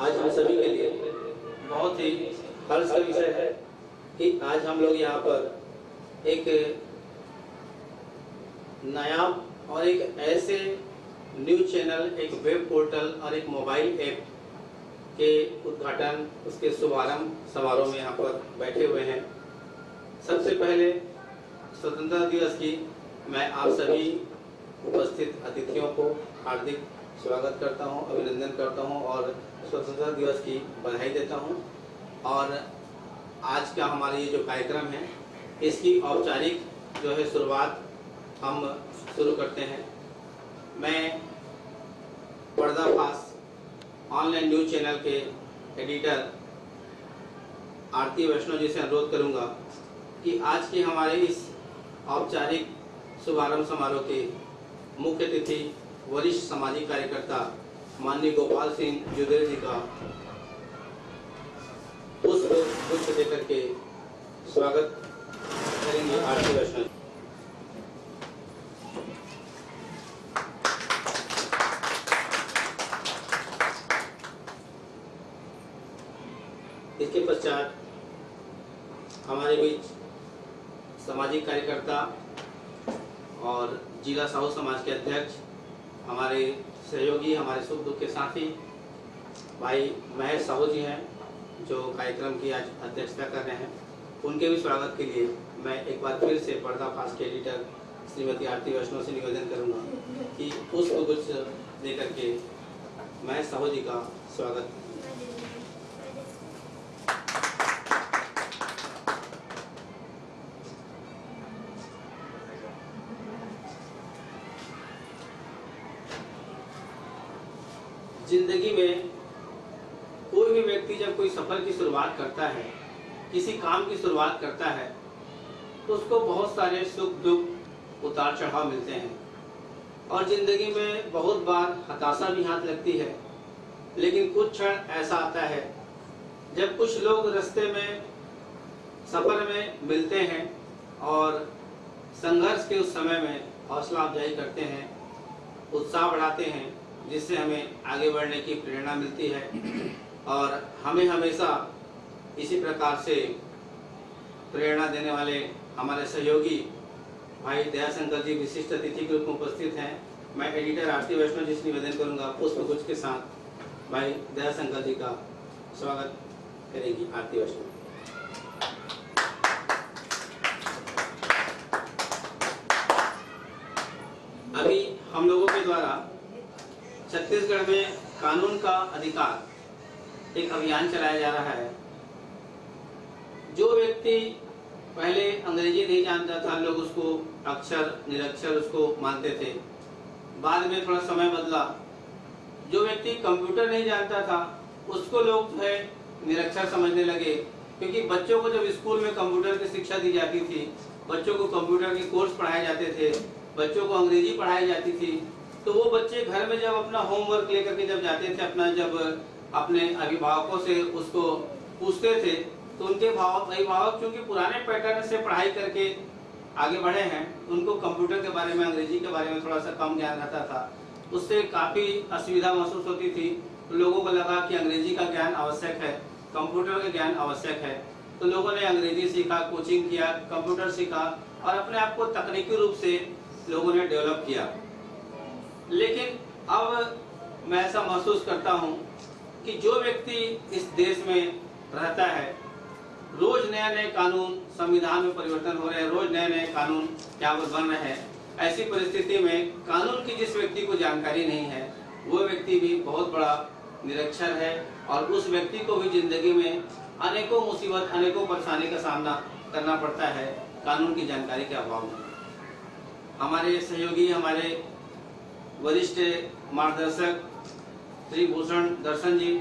आज हम सभी के लिए बहुत ही हर्ष का विषय है कि आज हम लोग यहाँ पर एक नया और एक ऐसे न्यूज़ चैनल, एक वेब पोर्टल और एक मोबाइल ऐप के उद्घाटन, उसके शुभारंभ समारोह में यहाँ पर बैठे हुए हैं। सबसे पहले स्वतंत्रता दिवस की मैं आप सभी उपस्थित अतिथियों को हार्दिक स्वागत करता हूँ, अभिनंदन करता हूँ और स्वतंत्रता दिवस की बधाई देता हूँ। और आज का हमारा ये जो कार्यक्रम है इसकी औपचारिक जो है शुरुआत हम शुरू करते हैं। मैं पर्दाफाश ऑनलाइन न्यूज़ चैनल के एडिटर आरती वैष्णव जी से अनुरोध करूँगा कि आज के हमारे इस औपचारिक शुभारंभ समारोह के मुख्य अतिथि वरिष्ठ सामाजिक कार्यकर्ता माननीय गोपाल सिंह जुदेर जी का पुष्प पुष्प देकर के स्वागत करेंगे आरती वैष्णव इसके पश्चात हमारे बीच सामाजिक कार्यकर्ता और जिला साहू समाज के अध्यक्ष हमारे सहयोगी, हमारे सुख दुख के साथी भाई महेश साहू जी हैं, जो कार्यक्रम की आज अध्यक्षता कर रहे हैं। उनके भी स्वागत के लिए मैं एक बार फिर से पर्दा पर्दाफाश के एडिटर श्रीमती आरती वैष्णव से निवेदन करूँगा कि पुष्प गुच्छ देकर के महेश साहू जी का स्वागत ज़िंदगी में कोई भी व्यक्ति जब कोई सफ़र की शुरुआत करता है, किसी काम की शुरुआत करता है तो उसको बहुत सारे सुख दुख उतार चढ़ाव मिलते हैं। और ज़िंदगी में बहुत बार हताशा भी हाथ लगती है, लेकिन कुछ क्षण ऐसा आता है, जब कुछ लोग रास्ते में, सफ़र में मिलते हैं और संघर्ष के उस समय में हौसला अफजाई करते हैं, उत्साह बढ़ाते हैं जिससे हमें आगे बढ़ने की प्रेरणा मिलती है। और हमें हमेशा इसी प्रकार से प्रेरणा देने वाले हमारे सहयोगी भाई दयाशंकर जी विशिष्ट अतिथि के रूप में उपस्थित हैं। मैं एडिटर आरती वैष्णव जी से निवेदन करूँगा गुच्छ के साथ भाई दयाशंकर जी का स्वागत करेंगी आरती वैष्णव। अभी हम लोगों के द्वारा छत्तीसगढ़ में कानून का अधिकार एक अभियान चलाया जा रहा है। जो व्यक्ति पहले अंग्रेज़ी नहीं जानता था, लोग उसको अक्षर, निरक्षर उसको मानते थे। बाद में थोड़ा समय बदला। जो व्यक्ति कंप्यूटर नहीं जानता था, उसको लोग जो है निरक्षर समझने लगे। क्योंकि बच्चों को जब स्कूल में कंप्यूटर की शिक्षा दी जाती थी, बच्चों को कंप्यूटर के कोर्स पढ़ाए जाते थे, बच्चों को अंग्रेज़ी पढ़ाई जाती थी तो वो बच्चे घर में जब अपना होमवर्क लेकर के जब जाते थे, अपना जब, अपने अभिभावकों से उसको पूछते थे तो उनके भाव, अभिभावक क्योंकि पुराने पैटर्न से पढ़ाई करके आगे बढ़े हैं, उनको कंप्यूटर के बारे में, अंग्रेज़ी के बारे में थोड़ा सा कम ज्ञान रहता था। उससे काफ़ी असुविधा महसूस होती थी। तो लोगों को लगा कि अंग्रेज़ी का ज्ञान आवश्यक है कंप्यूटर का ज्ञान आवश्यक है। तो लोगों ने अंग्रेज़ी सीखा कोचिंग किया कंप्यूटर सीखा और अपने आप को तकनीकी रूप से लोगों ने डेवलप किया। लेकिन अब मैं ऐसा महसूस करता हूँ कि जो व्यक्ति इस देश में रहता है, रोज नए नए कानून संविधान में परिवर्तन हो रहे हैं, रोज नए नए कानून क्या वो बन रहे हैं, ऐसी परिस्थिति में कानून की जिस व्यक्ति को जानकारी नहीं है, वो व्यक्ति भी बहुत बड़ा निरक्षर है और उस व्यक्ति को भी ज़िंदगी में अनेकों मुसीबत, अनेकों परेशानी का सामना करना पड़ता है, कानून की जानकारी के अभाव में। हमारे सहयोगी, हमारे वरिष्ठ मार्गदर्शक श्री भूषण दर्शन जी,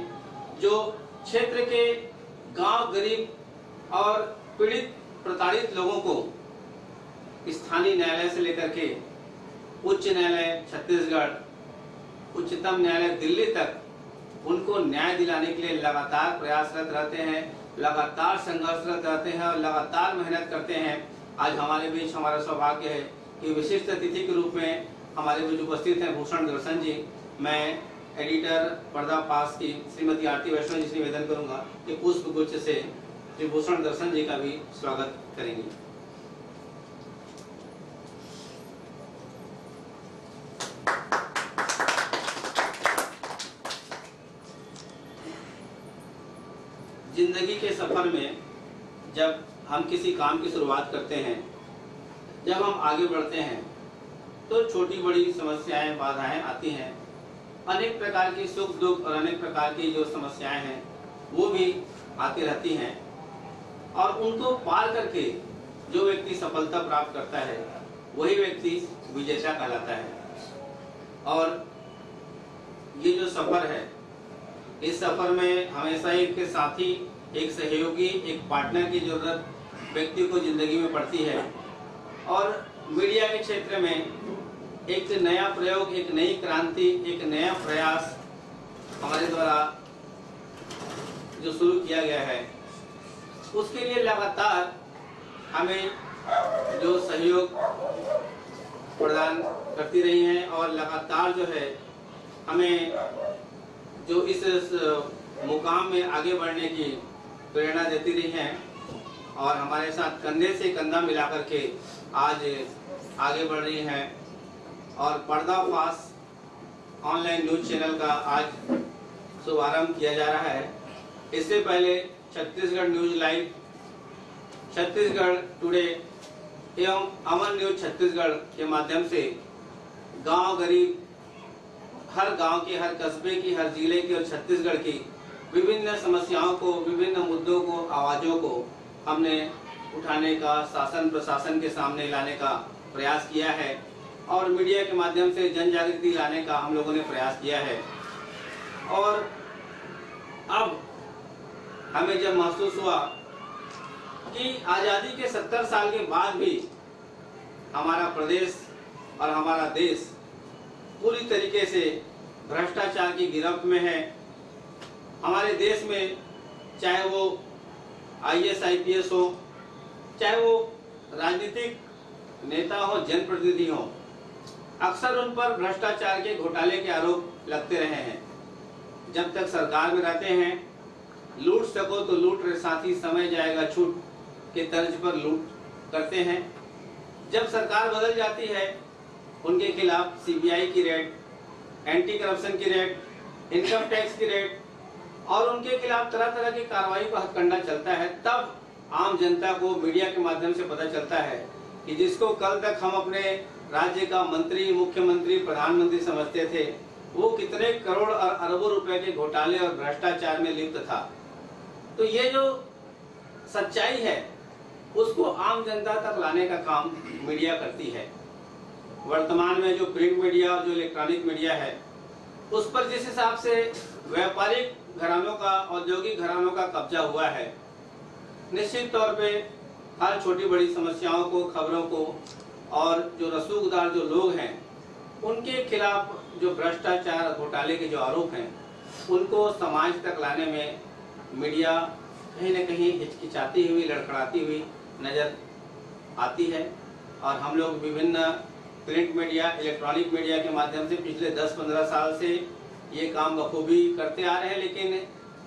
जो क्षेत्र के गाँव गरीब और पीड़ित प्रताड़ित लोगों को स्थानीय न्यायालय से लेकर के उच्च न्यायालय छत्तीसगढ़, उच्चतम न्यायालय दिल्ली तक, उनको न्याय दिलाने के लिए लगातार प्रयासरत रहते हैं, लगातार संघर्षरत रहते हैं और लगातार मेहनत करते हैं। आज हमारे बीच हमारा सौभाग्य है कि विशिष्ट अतिथि के रूप में हमारे बीच उपस्थित हैं, भूषण दर्शन जी। मैं एडिटर पर्दा पास की श्रीमती आरती वैष्णव जी से निवेदन करूँगा कि पुष्प गुच्छ से श्री भूषण दर्शन जी का भी स्वागत करेंगे। ज़िंदगी के सफ़र में जब हम किसी काम की शुरुआत करते हैं, जब हम आगे बढ़ते हैं तो छोटी बड़ी समस्याएँ बाधाएँ आती हैं। अनेक प्रकार की सुख, दुख और अनेक प्रकार की जो समस्याएँ हैं, वो भी आती रहती हैं। और उनको पार करके जो व्यक्ति सफलता प्राप्त करता है, वही व्यक्ति विजेता कहलाता है। और ये जो सफ़र है, इस सफ़र में हमेशा एक साथी, एक सहयोगी, एक पार्टनर की ज़रूरत व्यक्ति को ज़िंदगी में पड़ती है। और मीडिया के क्षेत्र में एक नया प्रयोग, एक नई क्रांति, एक नया प्रयास हमारे द्वारा जो शुरू किया गया है, उसके लिए लगातार हमें जो सहयोग प्रदान करती रही हैं और लगातार जो है हमें जो इस मुकाम में आगे बढ़ने की प्रेरणा देती रही हैं। और हमारे साथ कंधे से कंधा मिलाकर के आज आगे बढ़ रही हैं। और पर्दाफाश ऑनलाइन न्यूज़ चैनल का आज शुभारंभ किया जा रहा है। इससे पहले Chhattisgarh news live, Chhattisgarh today एवं अमन न्यूज़ छत्तीसगढ़ के माध्यम से गाँव गरीब, हर गाँव के, हर कस्बे की, हर ज़िले की और छत्तीसगढ़ की विभिन्न समस्याओं को, विभिन्न मुद्दों को, आवाजों को हमने उठाने का, शासन, प्रशासन के सामने लाने का प्रयास किया है और मीडिया के माध्यम से जन जागृति लाने का हम लोगों ने प्रयास किया है। और अब हमें जब महसूस हुआ कि आज़ादी के सत्तर साल के बाद भी हमारा प्रदेश और हमारा देश पूरी तरीके से भ्रष्टाचार की गिरफ्त में है। हमारे देश में चाहे वो आईएएस आईपीएस हो, चाहे वो राजनीतिक नेता हो, जनप्रतिनिधि हो, अक्सर उन पर भ्रष्टाचार के घोटाले के आरोप लगते रहे हैं। जब तक सरकार में रहते हैं, लूट सको तो लूट रहे साथी, समय जाएगा छूट के तर्ज पर लूट करते हैं। जब सरकार बदल जाती है, उनके खिलाफ सीबीआई की रेड एंटी करप्शन की रेड, इनकम टैक्स की रेड और उनके खिलाफ तरह तरह की कार्रवाई का हथकंडा चलता है, तब आम जनता को मीडिया के माध्यम से पता चलता है कि जिसको कल तक हम अपने राज्य का मंत्री, मुख्यमंत्री, प्रधानमंत्री समझते थे, वो कितने करोड़ और अरबों रुपए के घोटाले और भ्रष्टाचार में लिप्त था। तो ये जो सच्चाई है, उसको आम जनता तक लाने का काम मीडिया करती है। वर्तमान में जो प्रिंट मीडिया और जो इलेक्ट्रॉनिक मीडिया है, उस पर जिस हिसाब से व्यापारिक घरानों का, औद्योगिक घरानों का कब्जा हुआ है। निश्चित तौर पे हर छोटी बड़ी समस्याओं को, खबरों को और जो रसूखदार जो लोग हैं, उनके खिलाफ जो भ्रष्टाचार घोटाले के जो आरोप हैं, उनको समाज तक लाने में मीडिया कहीं ना कहीं हिचकिचाती हुई, लड़खड़ाती हुई नज़र आती है। और हम लोग विभिन्न प्रिंट मीडिया, इलेक्ट्रॉनिक मीडिया के माध्यम से पिछले 10-15 साल से ये काम बखूबी करते आ रहे हैं, लेकिन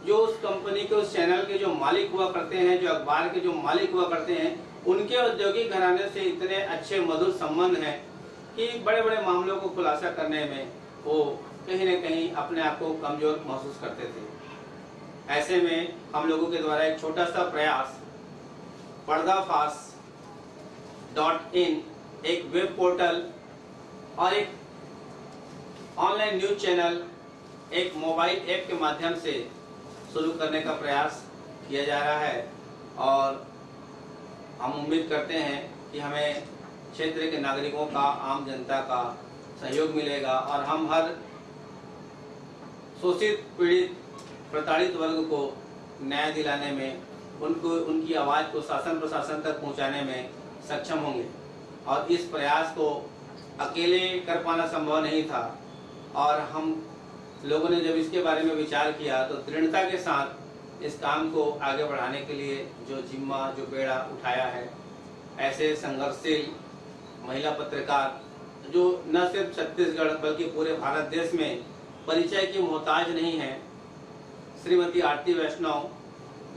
जो उस कंपनी के, उस चैनल के जो मालिक हुआ करते हैं, जो अखबार के जो मालिक हुआ करते हैं, उनके औद्योगिक घराने से इतने अच्छे मधुर संबंध हैं कि बड़े बड़े मामलों को खुलासा करने में वो कहीं न कहीं अपने आप को कमज़ोर महसूस करते थे। ऐसे में हम लोगों के द्वारा एक छोटा सा प्रयास, पर्दाफाश डॉट इन, एक वेब पोर्टल और एक ऑनलाइन न्यूज़ चैनल एक मोबाइल ऐप के माध्यम से शुरू करने का प्रयास किया जा रहा है और हम उम्मीद करते हैं कि हमें क्षेत्र के नागरिकों का, आम जनता का सहयोग मिलेगा और हम हर शोषित, पीड़ित, प्रताड़ित वर्ग को न्याय दिलाने में, उनको, उनकी आवाज़ को शासन प्रशासन तक पहुँचाने में सक्षम होंगे। और इस प्रयास को अकेले कर पाना संभव नहीं था और हम लोगों ने जब इसके बारे में विचार किया तो दृढ़ता के साथ इस काम को आगे बढ़ाने के लिए जो जिम्मा, जो बेड़ा उठाया है, ऐसे संघर्षशील महिला पत्रकार, जो न सिर्फ़ छत्तीसगढ़, बल्कि पूरे भारत देश में परिचय की मोहताज नहीं है, श्रीमती आरती वैष्णव,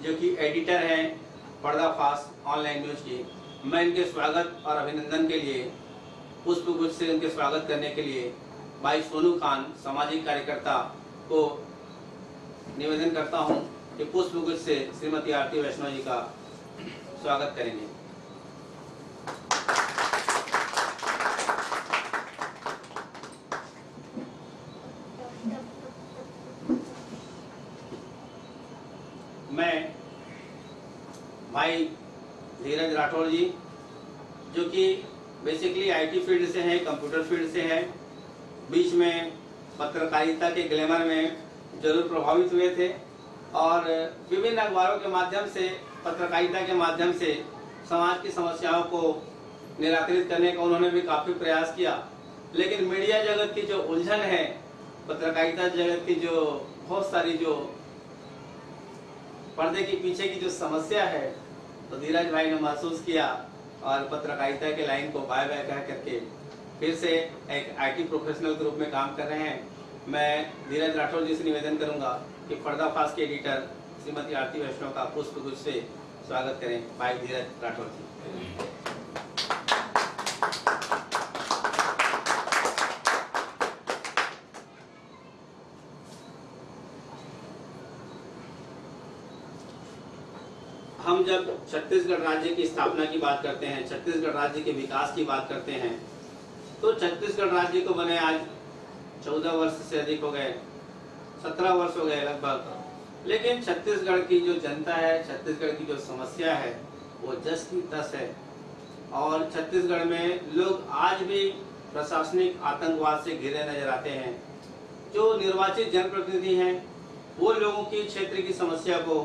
जो कि एडिटर हैं पर्दाफाश ऑनलाइन न्यूज़ की, मैं इनके स्वागत और अभिनंदन के लिए पुष्प गुच्छ से इनके स्वागत करने के लिए भाई सोनू खान, सामाजिक कार्यकर्ता को निवेदन करता हूँ कि पुष्प गुच्छ से श्रीमती आरती वैष्णव जी का स्वागत करेंगे। मैं भाई धीरज राठौर जी, जो कि बेसिकली आईटी फ़ील्ड से हैं कंप्यूटर फ़ील्ड से हैं बीच में पत्रकारिता के ग्लैमर में ज़रूर प्रभावित हुए थे और विभिन्न अखबारों के माध्यम से, पत्रकारिता के माध्यम से समाज की समस्याओं को निराकृत करने का उन्होंने भी काफ़ी प्रयास किया। लेकिन मीडिया जगत की जो उलझन है, पत्रकारिता जगत की जो बहुत सारी जो पर्दे के पीछे की जो समस्या है तो धीरज भाई ने महसूस किया और पत्रकारिता के लाइन को बाय बाय कह करके फिर से एक आईटी प्रोफेशनल ग्रुप में काम कर रहे हैं। मैं धीरज राठौर जी से निवेदन करूँगा कि पर्दाफाश के एडिटर श्रीमती आरती वैष्णव का पुष्प गुज से स्वागत करें भाई धीरज राठौर जी। हम जब छत्तीसगढ़ राज्य की स्थापना की बात करते हैं, छत्तीसगढ़ राज्य के विकास की बात करते हैं तो छत्तीसगढ़ राज्य को बने आज चौदह वर्ष से अधिक हो गए, सत्रह वर्ष हो गए लगभग। लेकिन छत्तीसगढ़ की जो जनता है, छत्तीसगढ़ की जो समस्या है, वो जस की तस है। और छत्तीसगढ़ में लोग आज भी प्रशासनिक आतंकवाद से घिरे नज़र आते हैं। जो निर्वाचित जनप्रतिनिधि हैं, वो लोगों की क्षेत्र की समस्या को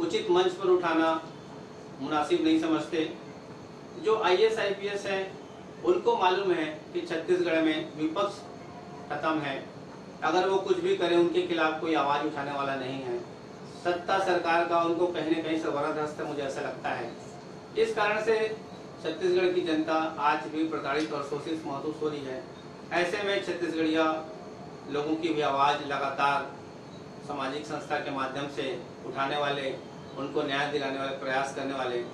उचित मंच पर उठाना मुनासिब नहीं समझते। जो I S I P S है उनको मालूम है कि छत्तीसगढ़ में विपक्ष खत्म है। अगर वो कुछ भी करें, उनके खिलाफ कोई आवाज़ उठाने वाला नहीं है। सत्ता सरकार का उनको कहीं न कहीं से वरदहस्त है, मुझे ऐसा लगता है। इस कारण से छत्तीसगढ़ की जनता आज भी प्रताड़ित और शोषित महसूस हो रही है। ऐसे में छत्तीसगढ़िया लोगों की भी आवाज़ लगातार सामाजिक संस्था के माध्यम से उठाने वाले, उनको न्याय दिलाने वाले, प्रयास करने वाले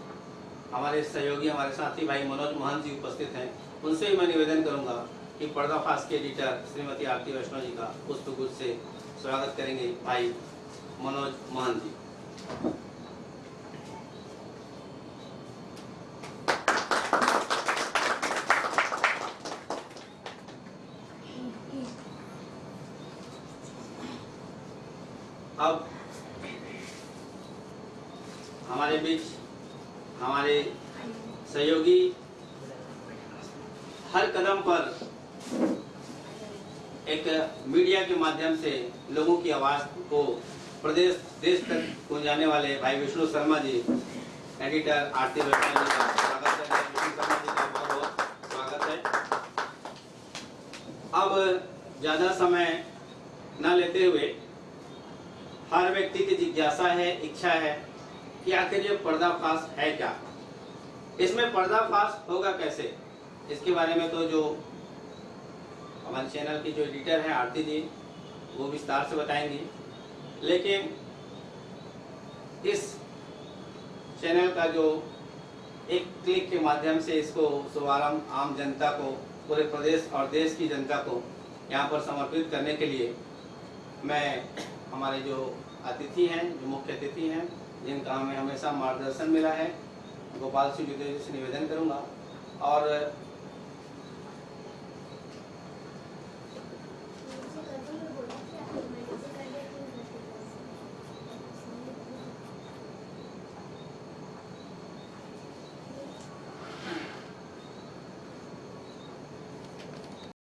हमारे सहयोगी, हमारे साथी भाई मनोज मोहन जी उपस्थित हैं। उनसे भी मैं निवेदन करूँगा कि पर्दाफाश के एडिटर श्रीमती आरती वैष्णव जी का पुष्प से स्वागत करेंगे भाई मनोज मोहन जी अब हमारे बीच हमारे सहयोगी हर कदम पर एक मीडिया के माध्यम से लोगों की आवाज़ को प्रदेश, देश तक पहुँचाने वाले भाई विष्णु शर्मा जी, एडिटर आरती जी का स्वागत है। विष्णु शर्मा जी का बहुत बहुत स्वागत है। अब ज़्यादा समय न लेते हुए हर व्यक्ति की जिज्ञासा है, इच्छा है कि आखिर ये पर्दाफाश है क्या? इसमें पर्दाफाश होगा कैसे? इसके बारे में तो जो हमारे चैनल की जो एडिटर हैं आरती जी, वो विस्तार से बताएँगी। लेकिन इस चैनल का जो एक क्लिक के माध्यम से इसको शुभारंभ आम जनता को, पूरे प्रदेश और देश की जनता को यहाँ पर समर्पित करने के लिए मैं हमारे जो अतिथि हैं, जो मुख्य अतिथि हैं जिनका हमें हमेशा मार्गदर्शन मिला है गोपाल सिंह जी से निवेदन करूँगा। और